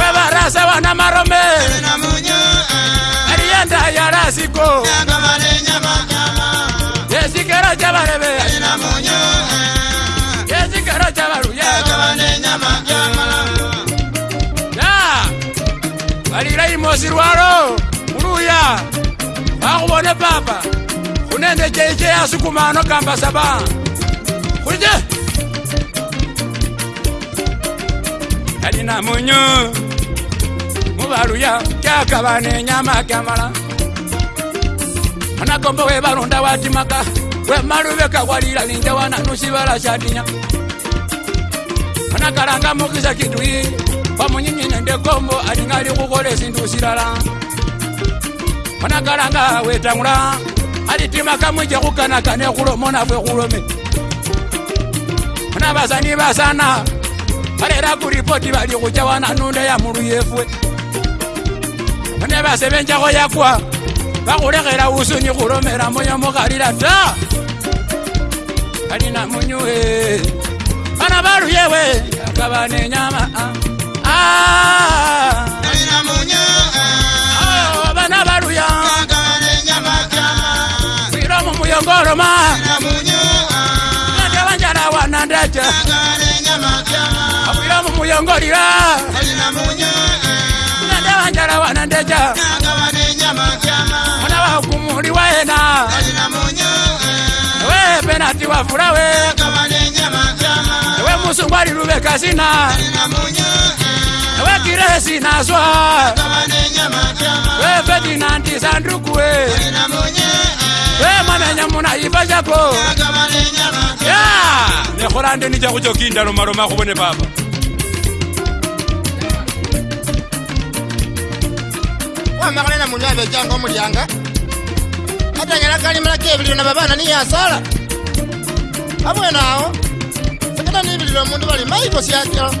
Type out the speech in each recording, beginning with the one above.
vevarasa vana marome rienda yarasiko yesikero javareve yesikero javaruya valirai mosi rwaro uruya vakuvone papa kunende cheche yasukumano kambasaba kuje kalina munyu mubaluya kyakaba nenyama kyamala anakombe webalonda watimaka wemaluveka walira ninjawana nusibala shadinya anakalanga mukisa kidwi wamunyinyi nende kombo alingali kukola sindu silala anakalanga wetamula alitimaka mwije kukanakane kulomo nafwe kulome anabasani basana, basana varera kuripoti vari kuchawana nunda ya mulu yefwe mune vasevenjako yakwa vakurekera usuni kuromera moyo mukarira ta ani na munyue vana varu yewe akava nenyama vana oh, varuya siromo muyongoroma nandavanjara wana ndaja kuyongorira nande vanjala wana ndeca ona vahukumuli waena wee penati wavula we we musungwali luveka sina we kiresi naswa we fedinandi sandrukuwe we mamenya muna yifa jako ne horandenija kujokindalomaroma kubone baba yeah. amakhale na mundu avechanga omulyanga ata anyala kalimala kevilile na babana niye asala abwene awo sekata nivilile omundu vali maiko siakilo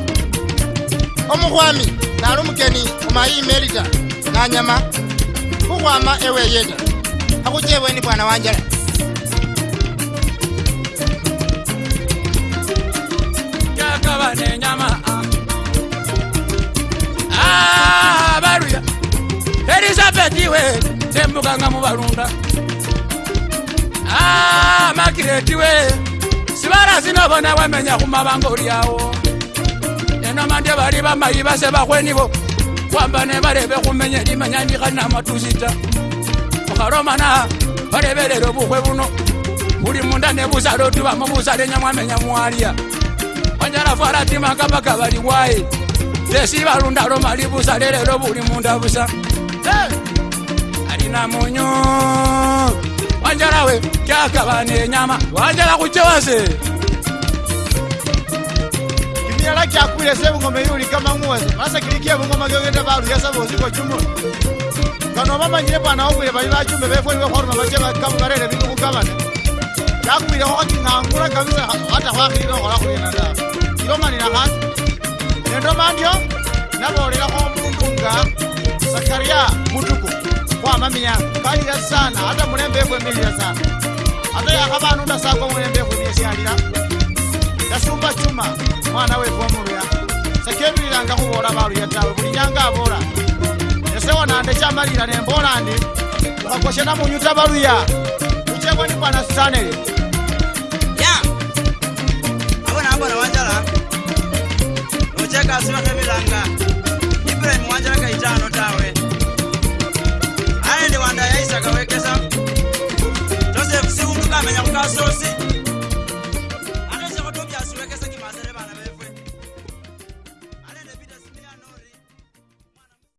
omukhwami nali omukeni omayimelita nanyama khukhwama eweyeta akhucha ebweni bwana wanjala kakaba nenyama we tembukanga muvalunda ah, makireti we sivarasinovona wamenya kumavangoriawo enomande vali vamayi vase vakwenivo kwambane vareve kumenya limenya ndikana matusita ukaromana vareverere vukwe vuno vuli munda nevusalotuvamo vusale nyamwamenya mwalia wanjalafuaratimakavaka vali wai sesivalundalomali vusalelero vuli munda vusa hey! ina munyu wanjarawe kyakaba nenyama wanjara kuchewase kiniala kyakwile se bungoma yulikamamuwese masa kilikie bungoma kyogenda baluyasa bosiko chumo kano bamanyile bana obuye bali bachume befoliwe horuma bache bakamubarere bikubukabane kyakwileho kingangura kabisa hata eh, hwakhilile hola kulinana ilomanila hasi nendomandyo naborelaho mundunga sakaria mutuku mia kalira sana ata mulembe kwemilira sana ato yakabana udasakwa mulembe kwemilira syalira dasumba cuma mwana wekomuluya sekemiliranga kuvola baluya tawe bulinyanga avola esewa nande camalira nembola ndi bakoshe na munyuta baluya ucekwa ni bwana sanele ya abona abona wanjala ucekasimak